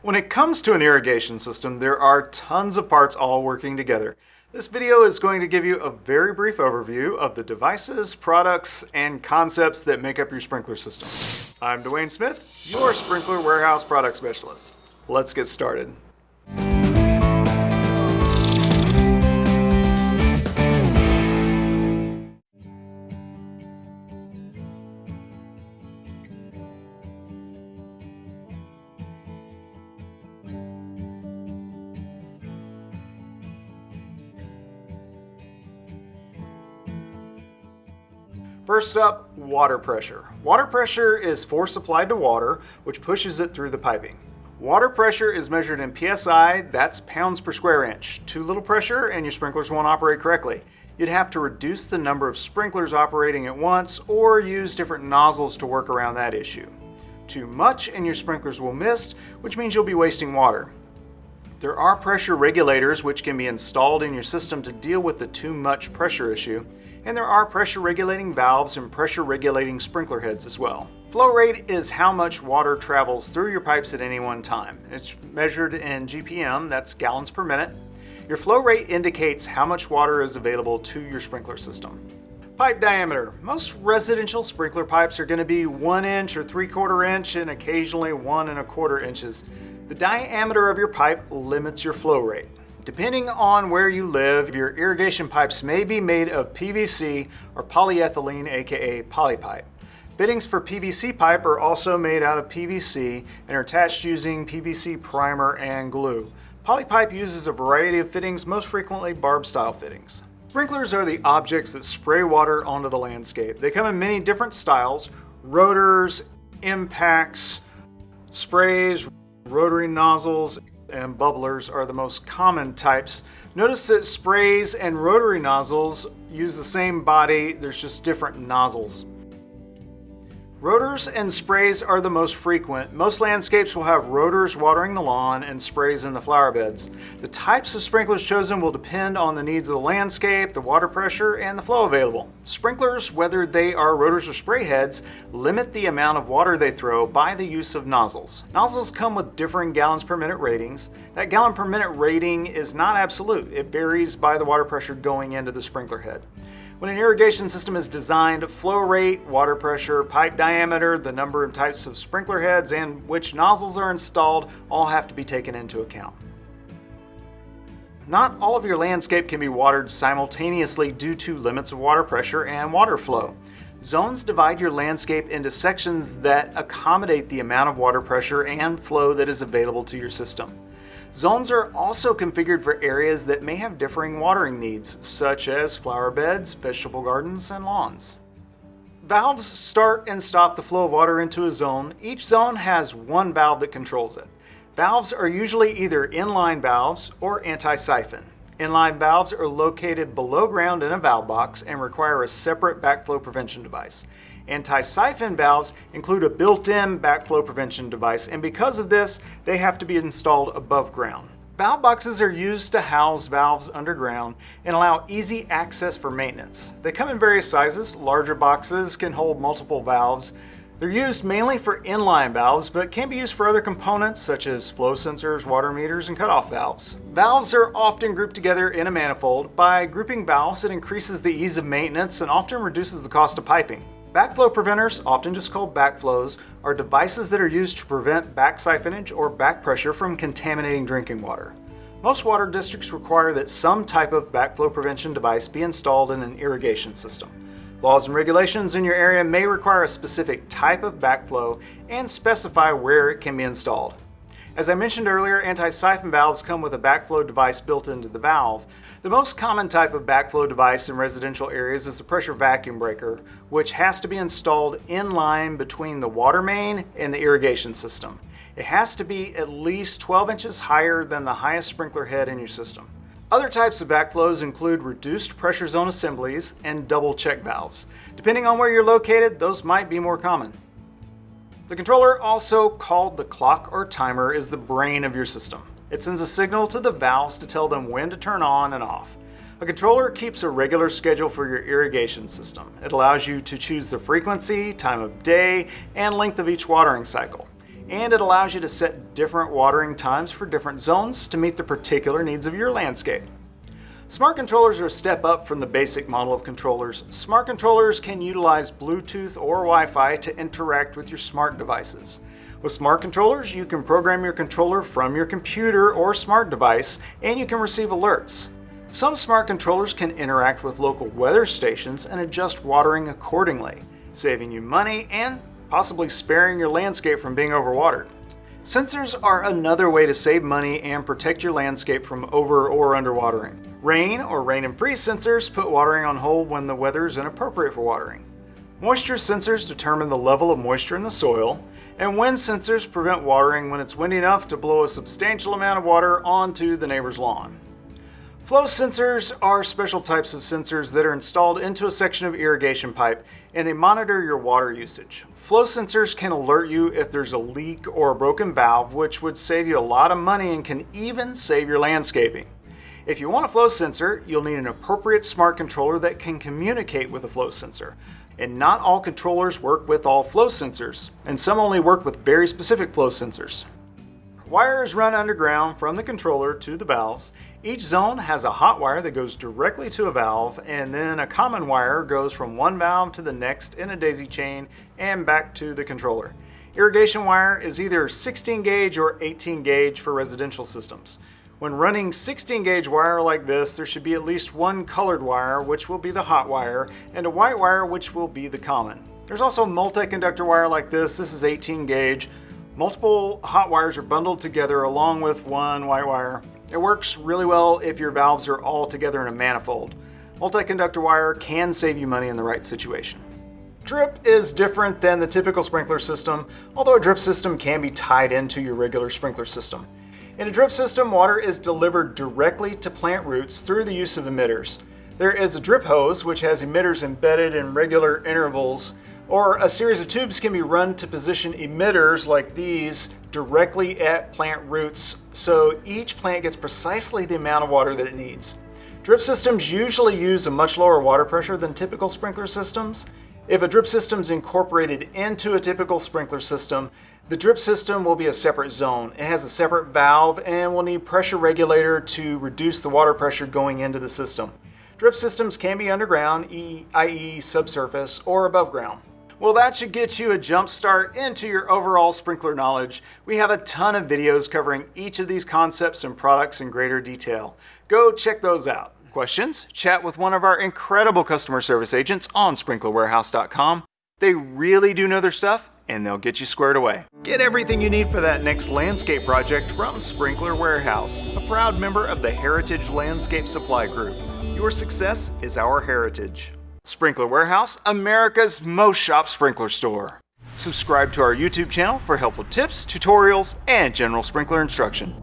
When it comes to an irrigation system, there are tons of parts all working together. This video is going to give you a very brief overview of the devices, products, and concepts that make up your sprinkler system. I'm Dwayne Smith, your Sprinkler Warehouse Product Specialist. Let's get started. First up, water pressure. Water pressure is force applied to water, which pushes it through the piping. Water pressure is measured in PSI, that's pounds per square inch. Too little pressure and your sprinklers won't operate correctly. You'd have to reduce the number of sprinklers operating at once or use different nozzles to work around that issue. Too much and your sprinklers will mist, which means you'll be wasting water. There are pressure regulators which can be installed in your system to deal with the too much pressure issue and there are pressure regulating valves and pressure regulating sprinkler heads as well. Flow rate is how much water travels through your pipes at any one time. It's measured in GPM, that's gallons per minute. Your flow rate indicates how much water is available to your sprinkler system. Pipe diameter. Most residential sprinkler pipes are going to be one inch or three quarter inch and occasionally one and a quarter inches. The diameter of your pipe limits your flow rate. Depending on where you live, your irrigation pipes may be made of PVC or polyethylene, aka polypipe. Fittings for PVC pipe are also made out of PVC and are attached using PVC primer and glue. Polypipe uses a variety of fittings, most frequently barb style fittings. Sprinklers are the objects that spray water onto the landscape. They come in many different styles, rotors, impacts, sprays, rotary nozzles, and bubblers are the most common types. Notice that sprays and rotary nozzles use the same body, there's just different nozzles. Rotors and sprays are the most frequent. Most landscapes will have rotors watering the lawn and sprays in the flower beds. The types of sprinklers chosen will depend on the needs of the landscape, the water pressure, and the flow available. Sprinklers, whether they are rotors or spray heads, limit the amount of water they throw by the use of nozzles. Nozzles come with differing gallons per minute ratings. That gallon per minute rating is not absolute. It varies by the water pressure going into the sprinkler head. When an irrigation system is designed, flow rate, water pressure, pipe diameter, the number and types of sprinkler heads, and which nozzles are installed all have to be taken into account. Not all of your landscape can be watered simultaneously due to limits of water pressure and water flow. Zones divide your landscape into sections that accommodate the amount of water pressure and flow that is available to your system. Zones are also configured for areas that may have differing watering needs, such as flower beds, vegetable gardens, and lawns. Valves start and stop the flow of water into a zone. Each zone has one valve that controls it. Valves are usually either inline valves or anti-siphon. Inline valves are located below ground in a valve box and require a separate backflow prevention device. Anti-siphon valves include a built-in backflow prevention device, and because of this, they have to be installed above ground. Valve boxes are used to house valves underground and allow easy access for maintenance. They come in various sizes. Larger boxes can hold multiple valves. They're used mainly for inline valves, but can be used for other components such as flow sensors, water meters, and cutoff valves. Valves are often grouped together in a manifold. By grouping valves, it increases the ease of maintenance and often reduces the cost of piping. Backflow preventers, often just called backflows, are devices that are used to prevent back siphonage or back pressure from contaminating drinking water. Most water districts require that some type of backflow prevention device be installed in an irrigation system. Laws and regulations in your area may require a specific type of backflow and specify where it can be installed. As I mentioned earlier, anti-siphon valves come with a backflow device built into the valve. The most common type of backflow device in residential areas is a pressure vacuum breaker, which has to be installed in line between the water main and the irrigation system. It has to be at least 12 inches higher than the highest sprinkler head in your system. Other types of backflows include reduced pressure zone assemblies and double check valves. Depending on where you're located, those might be more common. The controller, also called the clock or timer, is the brain of your system. It sends a signal to the valves to tell them when to turn on and off. A controller keeps a regular schedule for your irrigation system. It allows you to choose the frequency, time of day, and length of each watering cycle. And it allows you to set different watering times for different zones to meet the particular needs of your landscape. Smart controllers are a step up from the basic model of controllers. Smart controllers can utilize Bluetooth or Wi-Fi to interact with your smart devices. With smart controllers, you can program your controller from your computer or smart device, and you can receive alerts. Some smart controllers can interact with local weather stations and adjust watering accordingly, saving you money and possibly sparing your landscape from being overwatered. Sensors are another way to save money and protect your landscape from over or underwatering. Rain or rain and freeze sensors put watering on hold when the weather is inappropriate for watering. Moisture sensors determine the level of moisture in the soil, and wind sensors prevent watering when it's windy enough to blow a substantial amount of water onto the neighbor's lawn. Flow sensors are special types of sensors that are installed into a section of irrigation pipe and they monitor your water usage. Flow sensors can alert you if there's a leak or a broken valve, which would save you a lot of money and can even save your landscaping. If you want a flow sensor, you'll need an appropriate smart controller that can communicate with a flow sensor. And not all controllers work with all flow sensors, and some only work with very specific flow sensors. Wires run underground from the controller to the valves. Each zone has a hot wire that goes directly to a valve, and then a common wire goes from one valve to the next in a daisy chain and back to the controller. Irrigation wire is either 16 gauge or 18 gauge for residential systems. When running 16 gauge wire like this, there should be at least one colored wire, which will be the hot wire, and a white wire, which will be the common. There's also multi-conductor wire like this. This is 18 gauge. Multiple hot wires are bundled together along with one white wire. It works really well if your valves are all together in a manifold. Multi-conductor wire can save you money in the right situation. Drip is different than the typical sprinkler system, although a drip system can be tied into your regular sprinkler system. In a drip system, water is delivered directly to plant roots through the use of emitters. There is a drip hose, which has emitters embedded in regular intervals or a series of tubes can be run to position emitters like these directly at plant roots so each plant gets precisely the amount of water that it needs. Drip systems usually use a much lower water pressure than typical sprinkler systems. If a drip system is incorporated into a typical sprinkler system, the drip system will be a separate zone. It has a separate valve and will need pressure regulator to reduce the water pressure going into the system. Drip systems can be underground, i.e. subsurface, or above ground. Well, that should get you a jump start into your overall sprinkler knowledge. We have a ton of videos covering each of these concepts and products in greater detail. Go check those out. Questions? Chat with one of our incredible customer service agents on sprinklerwarehouse.com. They really do know their stuff and they'll get you squared away. Get everything you need for that next landscape project from Sprinkler Warehouse, a proud member of the Heritage Landscape Supply Group. Your success is our heritage. Sprinkler Warehouse, America's most shop sprinkler store. Subscribe to our YouTube channel for helpful tips, tutorials, and general sprinkler instruction.